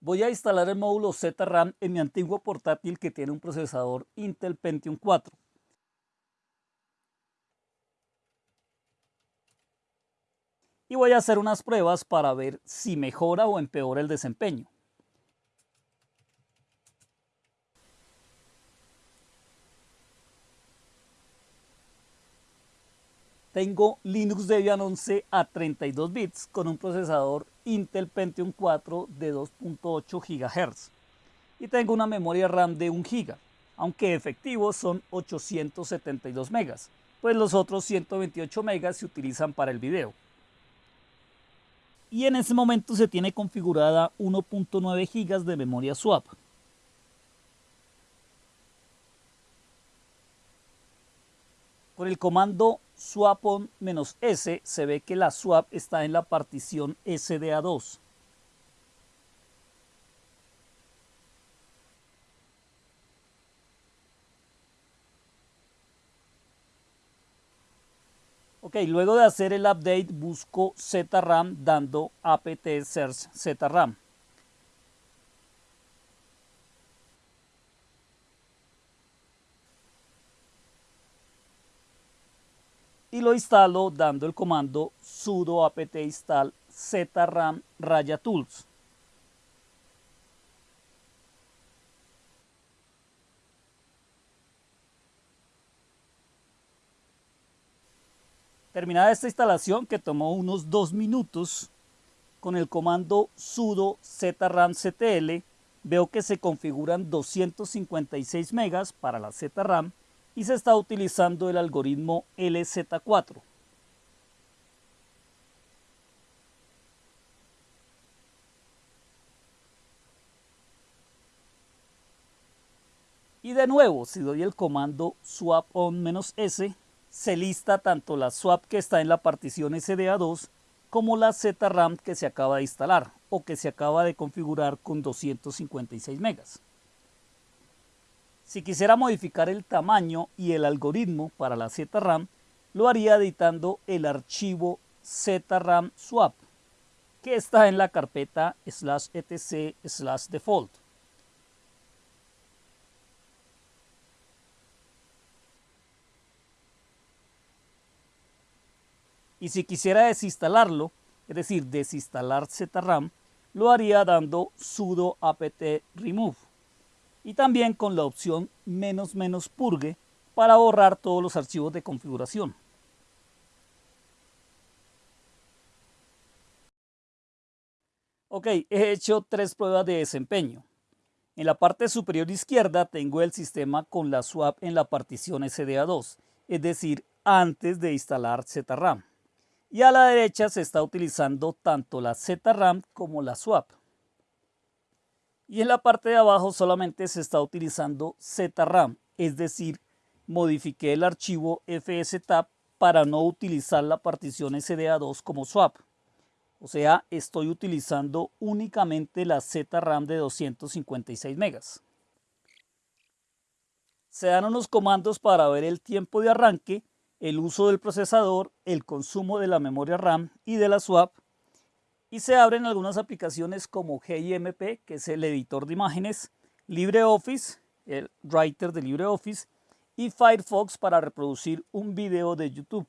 Voy a instalar el módulo ZRAM en mi antiguo portátil que tiene un procesador Intel Pentium 4. Y voy a hacer unas pruebas para ver si mejora o empeora el desempeño. Tengo Linux Debian 11 a 32 bits con un procesador Intel Pentium 4 de 2.8 GHz y tengo una memoria RAM de 1 GB, aunque efectivos son 872 megas, pues los otros 128 megas se utilizan para el video. Y en ese momento se tiene configurada 1.9 GB de memoria swap. Con el comando swap-s se ve que la swap está en la partición SDA2. Ok, luego de hacer el update busco ZRAM dando apt search ZRAM. Y lo instalo dando el comando sudo apt install zram raya tools. Terminada esta instalación que tomó unos dos minutos, con el comando sudo zramctl veo que se configuran 256 megas para la ZRAM y se está utilizando el algoritmo LZ4. Y de nuevo, si doy el comando swap on-s, se lista tanto la swap que está en la partición SDA2 como la ZRAM que se acaba de instalar o que se acaba de configurar con 256 megas. Si quisiera modificar el tamaño y el algoritmo para la ZRAM, lo haría editando el archivo ZRAM swap, que está en la carpeta slash etc slash default. Y si quisiera desinstalarlo, es decir, desinstalar ZRAM, lo haría dando sudo apt remove y también con la opción menos menos purgue para borrar todos los archivos de configuración. Ok, he hecho tres pruebas de desempeño. En la parte superior izquierda tengo el sistema con la swap en la partición SDA2, es decir, antes de instalar ZRAM. Y a la derecha se está utilizando tanto la ZRAM como la swap. Y en la parte de abajo solamente se está utilizando ZRAM, es decir, modifiqué el archivo fstab para no utilizar la partición SDA2 como swap. O sea, estoy utilizando únicamente la ZRAM de 256 megas. Se dan unos comandos para ver el tiempo de arranque, el uso del procesador, el consumo de la memoria RAM y de la swap y se abren algunas aplicaciones como GIMP, que es el editor de imágenes, LibreOffice, el writer de LibreOffice, y Firefox para reproducir un video de YouTube.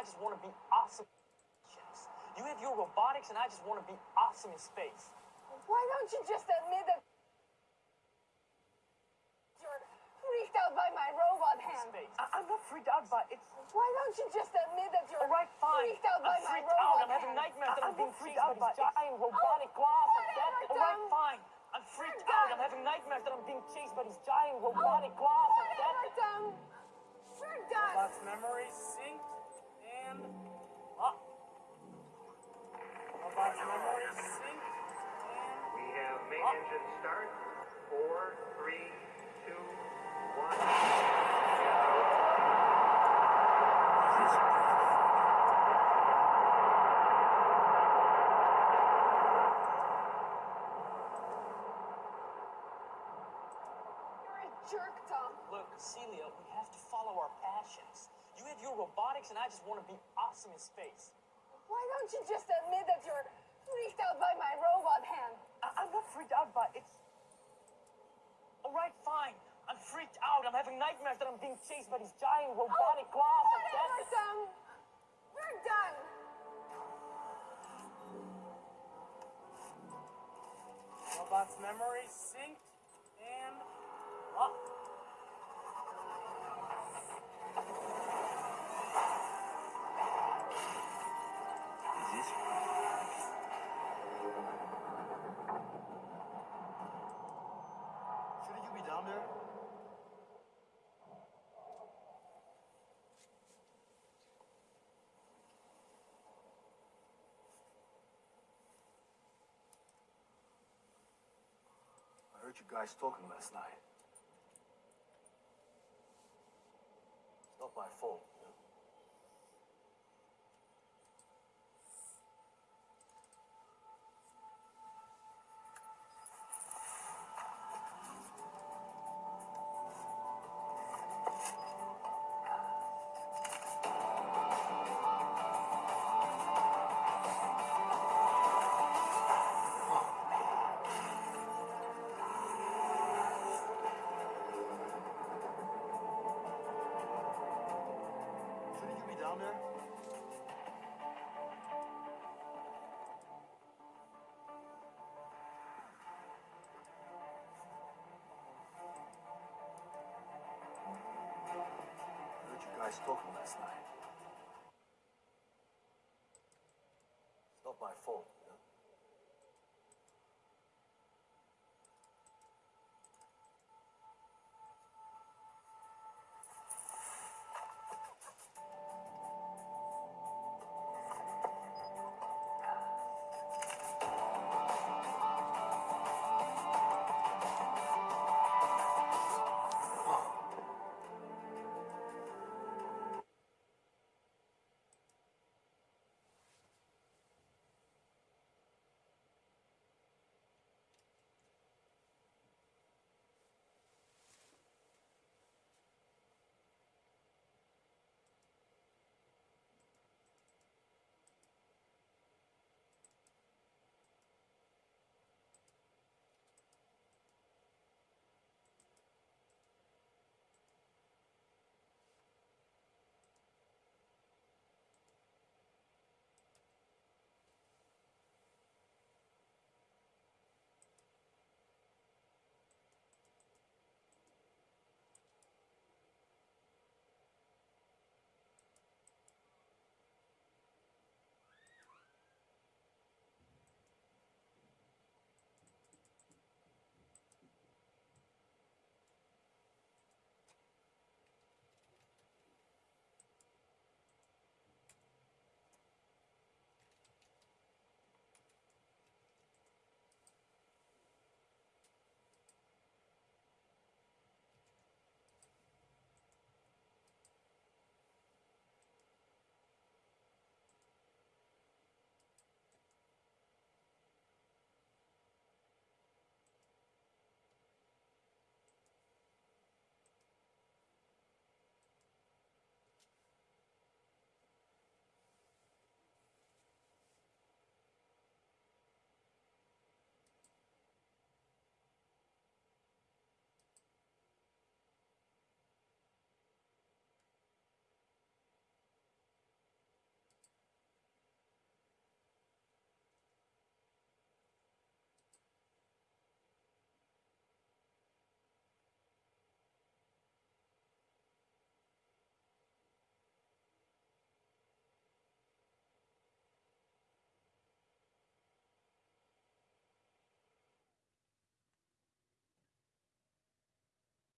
I just want to be awesome. You have your robotics, and I just want to be awesome in space. Why don't you just admit that you're freaked out by my robot hand? Space. I- I'm not freaked out by it's. Why don't you just admit that you're All right, fine. freaked out I'm my freaked robot out. I'm having nightmares that I- I'm being freaked out by giant Oh, robotic glass. whatever, All right, fine. I'm freaked out. done. I'm having nightmares that I'm being chased by these giant oh, robotic glass. Whatever, Tom. We're done. Robot's memory synced and up. Robot's memory synced and We have main Up. engine start. Your and I just want to be awesome in space. Why don't you just admit that you're freaked out by my robot hand? I- I'm not freaked out by it's. All right, fine. I'm freaked out. I'm having nightmares that I'm being chased by these giant oh, robotic glass. Oh, Whatever, Tom. We're done. Robot's memory synced and up. Shouldn't you be down there? I heard you guys talking last night. It's not my fault. You guys talking last night.